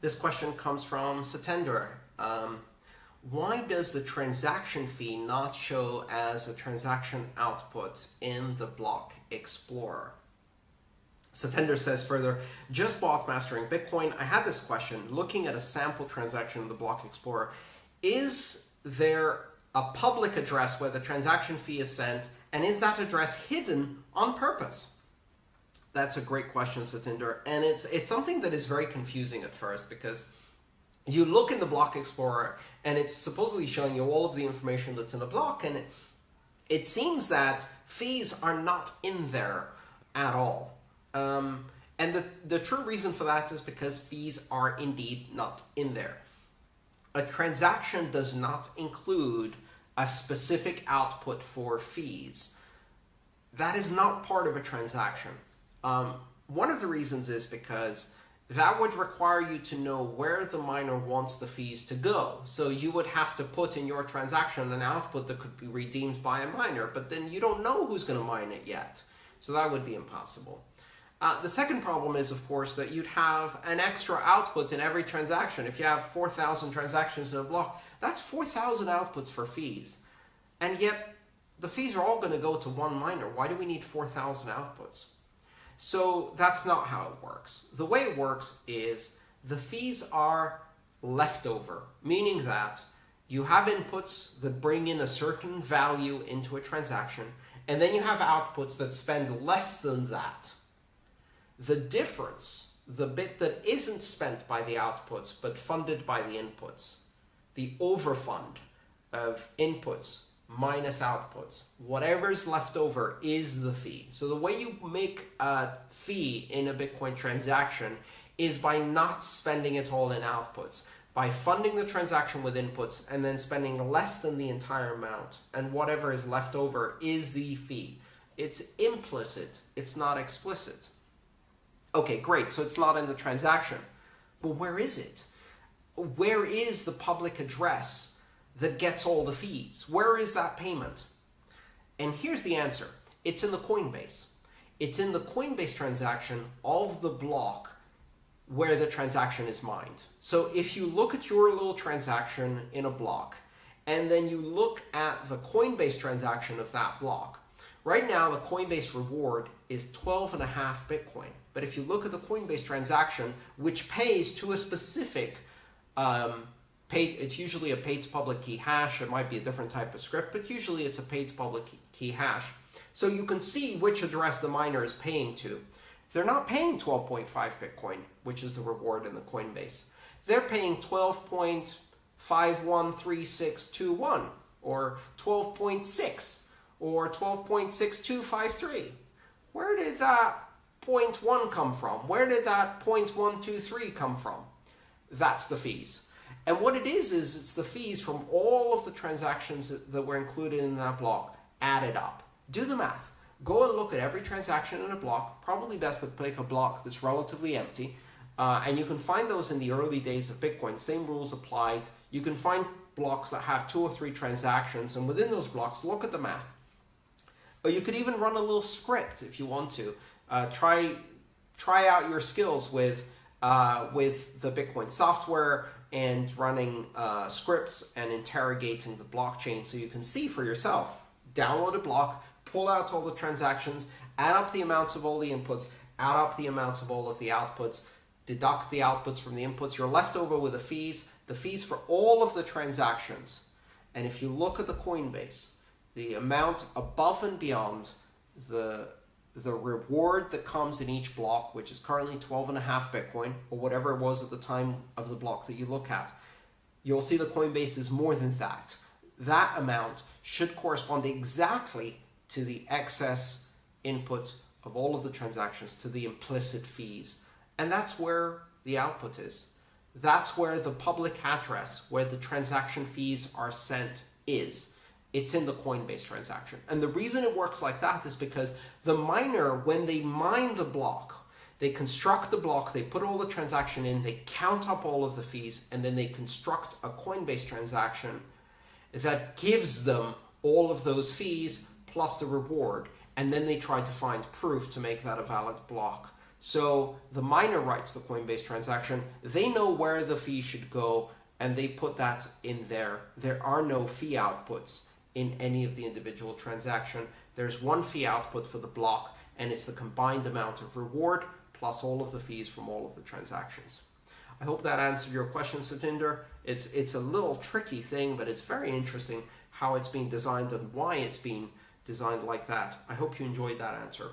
This question comes from Satender. Um, why does the transaction fee not show as a transaction output in the Block Explorer? Satender says further, just bought Mastering Bitcoin. I had this question, looking at a sample transaction in the Block Explorer, is there a public address where the transaction fee is sent, and is that address hidden on purpose? That's a great question, Satinder. And it's, it's something that is very confusing at first because you look in the Block Explorer and it's supposedly showing you all of the information that's in a block. And it, it seems that fees are not in there at all. Um, and the, the true reason for that is because fees are indeed not in there. A transaction does not include a specific output for fees. That is not part of a transaction. Um, one of the reasons is because that would require you to know where the miner wants the fees to go. So you would have to put in your transaction an output that could be redeemed by a miner, but then you don't know who's going to mine it yet. So that would be impossible. Uh, the second problem is, of course, that you'd have an extra output in every transaction. If you have 4,000 transactions in a block, that's 4,000 outputs for fees. And yet, the fees are all going to go to one miner. Why do we need 4,000 outputs? So that's not how it works. The way it works is the fees are leftover, meaning that you have inputs that bring in a certain value into a transaction, and then you have outputs that spend less than that. The difference, the bit that isn't spent by the outputs but funded by the inputs, the overfund of inputs minus outputs. Whatever is left over is the fee. So the way you make a fee in a Bitcoin transaction is by not spending it all in outputs, by funding the transaction with inputs and then spending less than the entire amount. And whatever is left over is the fee. It's implicit, it's not explicit. Okay, great, so it's not in the transaction. But where is it? Where is the public address that gets all the fees? Where is that payment? And here's the answer. It's in the Coinbase. It's in the Coinbase transaction of the block where the transaction is mined. So if you look at your little transaction in a block, and then you look at the Coinbase transaction of that block, right now the Coinbase reward is 12 and a half Bitcoin. But if you look at the Coinbase transaction, which pays to a specific um, paid, it's usually a pay to public key hash. It might be a different type of script, but usually it's a pay to public key hash. So you can see which address the miner is paying to. They're not paying 12.5 Bitcoin, which is the reward in the Coinbase. They're paying 12.513621 or 12.6 or 12.6253. Where did that 0.1 come from? Where did that 0.123 come from? That's the fees. And what it is, is it's the fees from all of the transactions that, were included in that block added up. Do the math. Go and look at every transaction in a block, probably best to pick a block that's relatively empty, uh, and you can find those in the early days of Bitcoin. Same rules applied. You can find blocks that have two or three transactions, and within those blocks, look at the math. Or you could even run a little script if you want to. Uh, try, try out your skills with, uh, with the Bitcoin software, and running uh, scripts and interrogating the blockchain so you can see for yourself. Download a block, pull out all the transactions, add up the amounts of all the inputs, add up the amounts of all of the outputs, deduct the outputs from the inputs. You're left over with the fees, the fees for all of the transactions. And if you look at the Coinbase, the amount above and beyond the the reward that comes in each block, which is currently 12 and a half Bitcoin, or whatever it was at the time of the block that you look at, you'll see the Coinbase is more than that. That amount should correspond exactly to the excess input of all of the transactions, to the implicit fees. And that's where the output is. That's where the public address, where the transaction fees are sent, is it's in the Coinbase transaction. And the reason it works like that is because the miner, when they mine the block, they construct the block, they put all the transaction in, they count up all of the fees, and then they construct a Coinbase transaction that gives them all of those fees plus the reward. And then they try to find proof to make that a valid block So the miner writes the Coinbase transaction. They know where the fee should go and they put that in there. There are no fee outputs in any of the individual transaction. There's one fee output for the block and it's the combined amount of reward plus all of the fees from all of the transactions. I hope that answered your question, Satinder. It's, it's a little tricky thing, but it's very interesting how it's being designed and why it's being designed like that. I hope you enjoyed that answer.